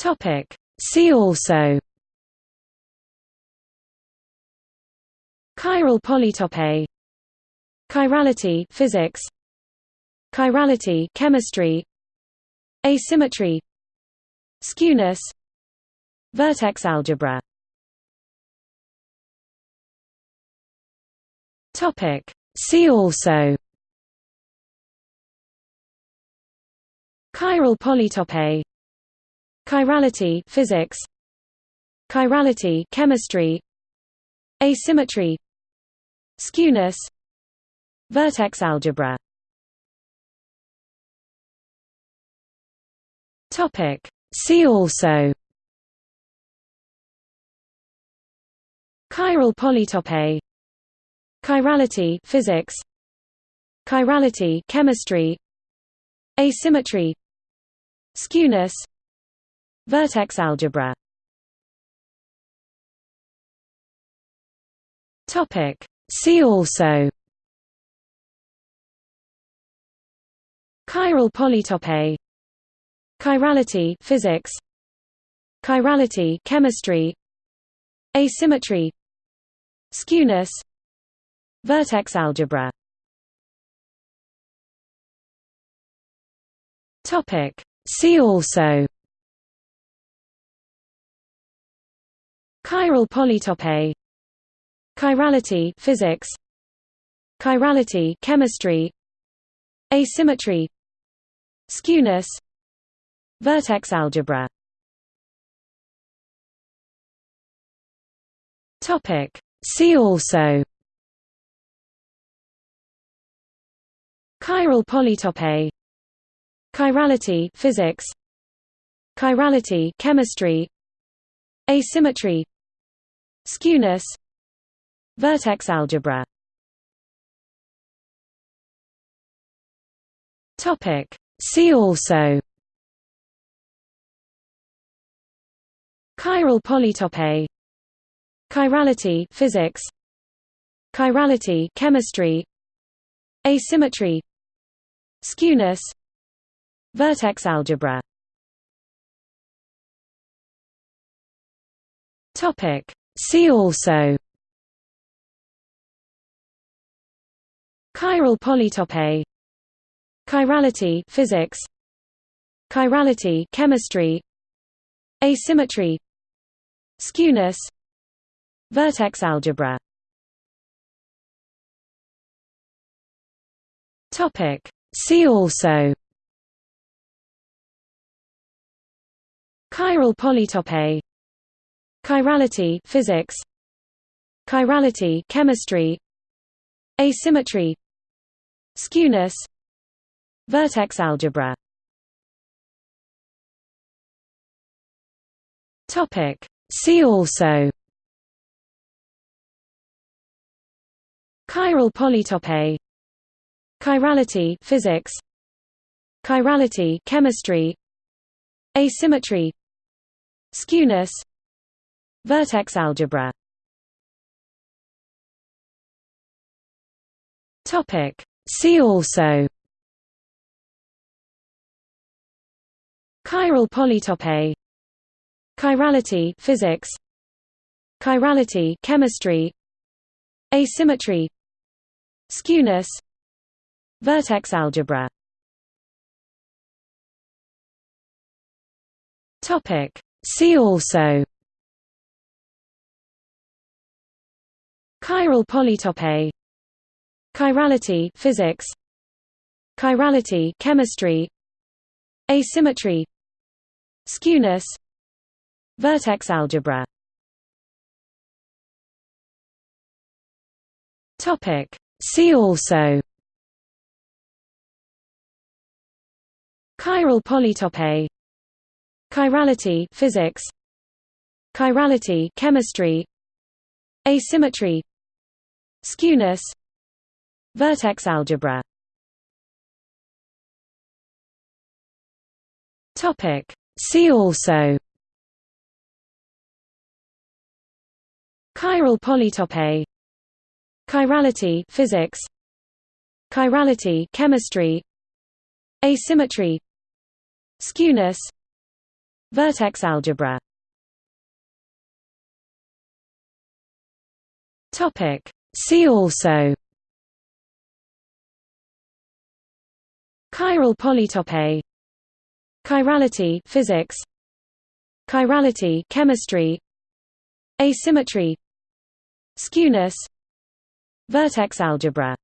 Topic. See also. Chiral polytope. Chirality physics. Chirality chemistry. Asymmetry. Skewness. Vertex algebra. Topic. See also. Chiral polytope Chirality physics. Chirality chemistry. Asymmetry. Skewness. Vertex algebra. Topic. See also. Chiral polytope. Chirality physics. Chirality chemistry. Asymmetry. Skewness Vertex algebra. Topic. See also. Chiral polytope. Chirality physics. Chirality chemistry. Asymmetry. Skewness. Vertex algebra. Topic. See also Chiral polytope. Chirality physics. Chirality chemistry. Asymmetry. Skewness. Vertex algebra. Topic. See also. Chiral polytope. Chirality physics. Chirality chemistry. Asymmetry Skewness Vertex algebra. Topic. See also. Chiral polytope. Chirality physics. Chirality chemistry. Asymmetry. Skewness. Vertex algebra. Topic See also Chiral polytope Chirality physics Chirality chemistry Asymmetry Skewness Vertex algebra Topic. See also Chiral polytope Chirality physics. Chirality chemistry. Asymmetry. Skewness. Vertex algebra. Topic. See also. Chiral polytope. Chirality physics. Chirality chemistry. Asymmetry. Skewness Vertex algebra. Topic. See also. Chiral polytope. Chirality physics. Chirality chemistry. Asymmetry. Skewness. Vertex algebra. Topic. See also Chiral polytope. Chirality physics. Chirality chemistry. Asymmetry. Skewness. Vertex algebra. Topic. See also. Chiral polytope. Chirality physics. Chirality chemistry. Asymmetry Skewness Vertex algebra. Topic. See also. Chiral polytope. Chirality physics. Chirality chemistry. Asymmetry. Skewness. Vertex algebra. Topic See also. Chiral polytope. Chirality physics. Chirality chemistry. Asymmetry. Skewness. Vertex algebra